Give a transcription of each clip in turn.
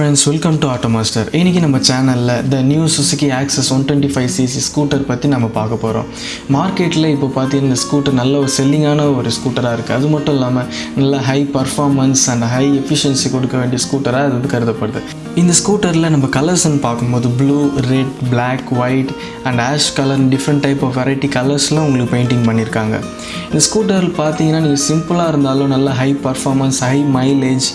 Friends welcome to auto master இன்றைக்கி நம்ம சேனலில் the new Suzuki Access one twenty five CC scooter பற்றி நம்ம பார்க்க போகிறோம் மார்க்கெட்டில் இப்போ பார்த்தீங்கன்னா இந்த ஸ்கூட்டர் நல்ல ஒரு செல்லிங்கான ஒரு ஸ்கூட்டராக இருக்குது அது மட்டும் இல்லாமல் நல்ல high performance and high efficiency கொடுக்க வேண்டிய ஸ்கூட்டராக அது வந்து கருதப்படுது. இந்த ஸ்கூட்டரில் நம்ம கலர்ஸ்ன்னு பார்க்கும்போது blue red black white and ash colour different type of variety கலர்ஸ்லாம் உங்களுக்கு பெயிண்டிங் பண்ணியிருக்காங்க இந்த ஸ்கூட்டர் பார்த்தீங்கன்னா நீங்கள் சிம்பிளாக இருந்தாலும் நல்ல ஹை பர்ஃபார்மன்ஸ் ஹை மைலேஜ்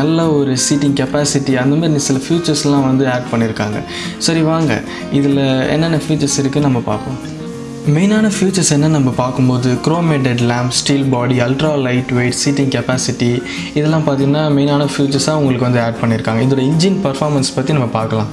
நல்ல ஒரு சீட்டிங் கெப்பாசிட்டி அந்த மாதிரி சில ஃபியூச்சர்ஸ்லாம் வந்து ஆட் பண்ணியிருக்காங்க சரி வாங்க. இதில் என்னென்ன ஃபியூச்சர்ஸ் இருக்குது நம்ம பார்ப்போம். மெயினான ஃபியூச்சர்ஸ் என்ன நம்ம பார்க்கும்போது chromated lamp steel body ultra light weight seating capacity இதெல்லாம் பார்த்தீங்கன்னா மெயினான ஃபியூச்சர்ஸாக உங்களுக்கு வந்து ஆட் பண்ணியிருக்காங்க இதோட இன்ஜின் பர்ஃபார்மன்ஸ் பற்றி நம்ம பார்க்கலாம்.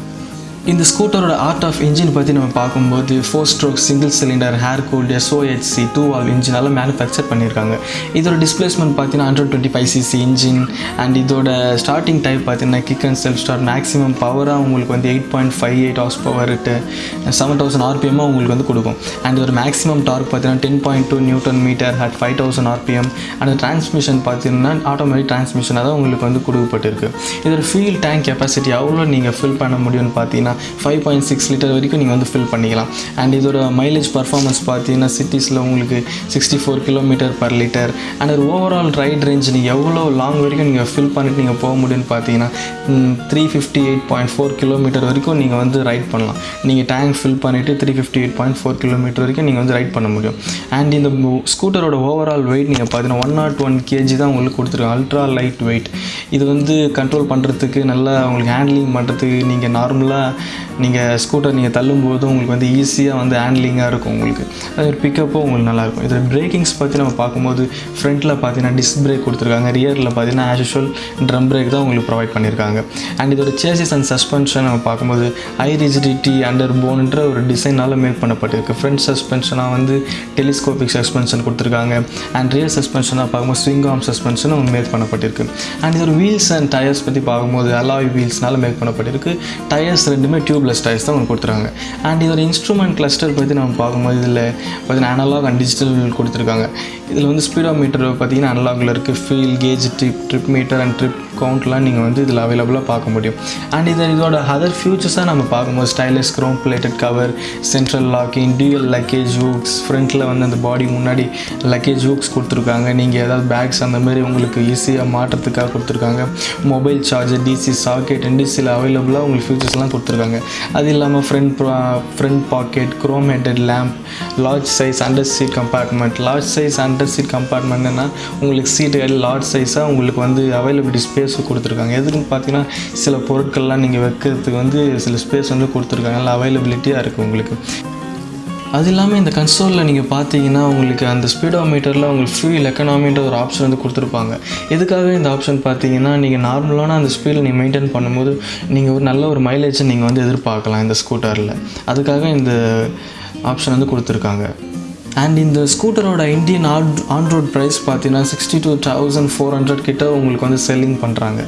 இந்த ஸ்கூட்டரோட ஆர்ட் ஆஃப் இன்ஜின் பற்றி நம்ம பார்க்கும்போது four stroke single cylinder air cooled SOHC two valve இன்ஜினால் manufacture பண்ணியிருக்காங்க. இதோட டிஸ்பிளேஸ்மெண்ட் பார்த்தீங்கன்னா hundred twenty five CC engine and இதோட ஸ்டார்டிங் டைப் பார்த்தீங்கன்னா kick and self start maximum பவராக உங்களுக்கு வந்து eight point five eight horsepower seven thousand ஆர்பிஎம்மாக உங்களுக்கு வந்து கொடுக்கும். அண்ட் இதோட மேக்ஸிமம் டார்க் பார்த்தீங்கன்னா ten point two newton metre at five thousand RPM and transmission பார்த்தீங்கன்னா ஆட்டோமேட்டிக் டிரான்ஸ்மிஷனாக தான் உங்களுக்கு வந்து கொடுக்கப்பட்டிருக்கு. இதோட ஃபியூல் டேங்க் கெப்பாசிட்டி எவ்வளோ நீங்கள் ஃபில் பண்ண முடியும்னு பார்த்தீங்கன்னா ஃபைவ் பாயிண்ட் சிக்ஸ் லிட்டர் வரைக்கும் நீங்கள் வந்து ஃபில் பண்ணிக்கலாம். அண்ட் இதோட மைலேஜ் பர்ஃபார்மன்ஸ் பார்த்தீங்கன்னா சிட்டிஸில் உங்களுக்கு sixty four kilometre per litre and ஒரு ஓவரால் ரைட் ரேஞ்ச் நீங்கள் எவ்வளோ லாங் வரைக்கும் நீங்கள் ஃபில் பண்ணிட்டு நீங்கள் போக முடியும்னு பார்த்தீங்கன்னா three fifty eight point four kilometre வரைக்கும் நீங்கள் வந்து ரைட் பண்ணலாம். நீங்கள் டேங்க் ஃபில் பண்ணிவிட்டு three fifty eight point four kilometre வரைக்கும் நீங்கள் வந்து ரைட் பண்ண முடியும். அண்ட் இந்த ஸ்கூட்டரோட ஓவரால் வெயிட் நீங்கள் பார்த்தீங்கன்னா ஒன் நாட் ஒன் கேஜி தான் உங்களுக்கு கொடுத்துருக்காங்க. அல்ட்ரா லைட் வெயிட் இது வந்து கண்ட்ரோல் பண்ணுறதுக்கு நல்லா உங்களுக்கு ஹேண்ட்லிங் பண்ணுறதுக்கு நீங்கள் நார்மலாக நீங்கள் ஸ்கூட்டர் நீங்கள் தள்ளும்போது உங்களுக்கு வந்து ஈஸியாக வந்து ஹேண்ட்லிங்காக இருக்கும் உங்களுக்கு. அது பிக்கப்பும் உங்களுக்கு நல்லாயிருக்கும் இதில் பிரேக்கிங்ஸ் பற்றி நம்ம பார்க்கும்போது ஃப்ரண்ட்டில் பார்த்தீங்கன்னா டிஸ்க் பிரேக் கொடுத்துருக்காங்க. ரியரில் பார்த்தீங்கன்னா ஆஸ் யூஷுவல் ட்ரம் பிரேக் தான் உங்களுக்கு ப்ரொவைட் பண்ணியிருக்காங்க அண்ட் இதோட சேசஸ் அண்ட் சஸ்பென்ஷன் நம்ம பார்க்கும்போது ஹை ரிஜிடிட்டி அண்டர் போன்ன்ற ஒரு டிசைனால் மேக் பண்ணப்பட்டிருக்கு. ஃப்ரண்ட் சஸ்பென்ஷனாக வந்து டெலிஸ்கோபிக் சஸ்பென்ஷன் கொடுத்துருக்காங்க. அண்ட் ரியர் சஸ்பென்ஷனாக பார்க்கும்போது ஸ்விங் ஆம் சஸ்பென்ஷனும் மேக் பண்ணப்பட்டிருக்கு. அண்ட் இதோட வீல்ஸ் அண்ட் டயர்ஸ் பற்றி பார்க்கும்போது அலாய் வீல்ஸ்னால மேக் பண்ணப்பட்டிருக்கு. டயர்ஸ் ரெண்டுமே டியூப்லெஸ் டயர்ஸ் தான் உங்களுக்கு கொடுத்துருக்காங்க. அண்ட் இதோட இன்ஸ்ட்ருமெண்ட் கிளஸ்டர் பற்றி நம்ம பார்க்கும்போது இதில் பார்த்தீங்கன்னா அனலாக் அண்ட் டிஜிட்டல் கொடுத்துருக்காங்க. இதில் வந்து ஸ்பீடோ மீட்டர் பார்த்தீங்கன்னா அனலாகில் இருக்குது fuel gauge trip trip metre and trip கவுண்ட்லாம் நீங்கள் வந்து இதில் அவைலபிளாக பார்க்க முடியும். அண்ட் இதை இதோட அதர் ஃபியூச்சர்ஸாக நம்ம பார்க்கும்போது stylish chrome plated cover central locking dual luggage hooks ஃப்ரண்ட்டில் வந்து அந்த பாடி முன்னாடி லக்கேஜ் ஹூக்ஸ் கொடுத்துருக்காங்க. நீங்கள் ஏதாவது பேக்ஸ் அந்த மாதிரி உங்களுக்கு ஈஸியாக மாற்றுறதுக்காக கொடுத்துருக்காங்க. மொபைல் சார்ஜர் டிசி சாக்கெட் டிசியில் அவைலபிளாக உங்களுக்கு ஃபியூச்சர்ஸ்லாம் கொடுத்துருக்காங்க. அது இல்லாமல் front front pocket chrome headed lamp large size under seat compartment large size and under seat கம்பார்ட்மெண்ட்னா உங்களுக்கு சீட்டு லார்ஜ் சைஸாக உங்களுக்கு வந்து அவைலபிலிட்டி ஸ்பேஸ் கொடுத்துருக்காங்க. எதுக்குன்னு பார்த்தீங்கன்னா சில பொருட்கள்லாம் நீங்கள் வைக்கிறதுக்கு வந்து சில ஸ்பேஸ் வந்து கொடுத்துருக்காங்க. நல்லா அவைலபிலிட்டியாக இருக்குது உங்களுக்கு. அது இல்லாமல் இந்த கன்சோலில் நீங்கள் பார்த்தீங்கன்னா உங்களுக்கு அந்த ஸ்பீடோ மீட்டரில் உங்களுக்கு ஃபியூல் எக்கனாமின்ற ஒரு ஆப்ஷன் வந்து கொடுத்துருப்பாங்க. எதுக்காக இந்த ஆப்ஷன் பார்த்தீங்கன்னா நீங்கள் நார்மலான அந்த ஸ்பீடில் நீங்கள் மெயின்டைன் பண்ணும்போது நீங்கள் ஒரு நல்ல ஒரு மைலேஜை நீங்கள் வந்து எதிர்பார்க்கலாம் இந்த ஸ்கூட்டரில் அதுக்காக இந்த ஆப்ஷன் வந்து கொடுத்துருக்காங்க. அண்ட் இந்த ஸ்கூட்டரோட இந்தியன் ஆன் ஆன்ரோட் ப்ரைஸ் பார்த்தீங்கன்னா sixty two thousand four hundred கிட்ட உங்களுக்கு வந்து செல்லிங் பண்ணுறாங்க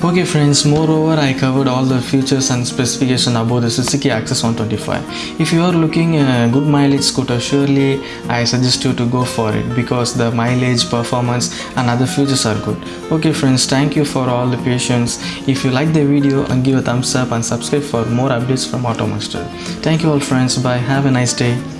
Okay friends, moreover I covered all the features and specification about the Suzuki Access 125. If you are looking a good mileage scooter, surely I suggest you to go for it because the mileage, performance and other features are good. Okay friends, thank you for all the patience. If you like the video, give a thumbs up and subscribe for more updates from Automaster. Thank you all friends, bye, have a nice day.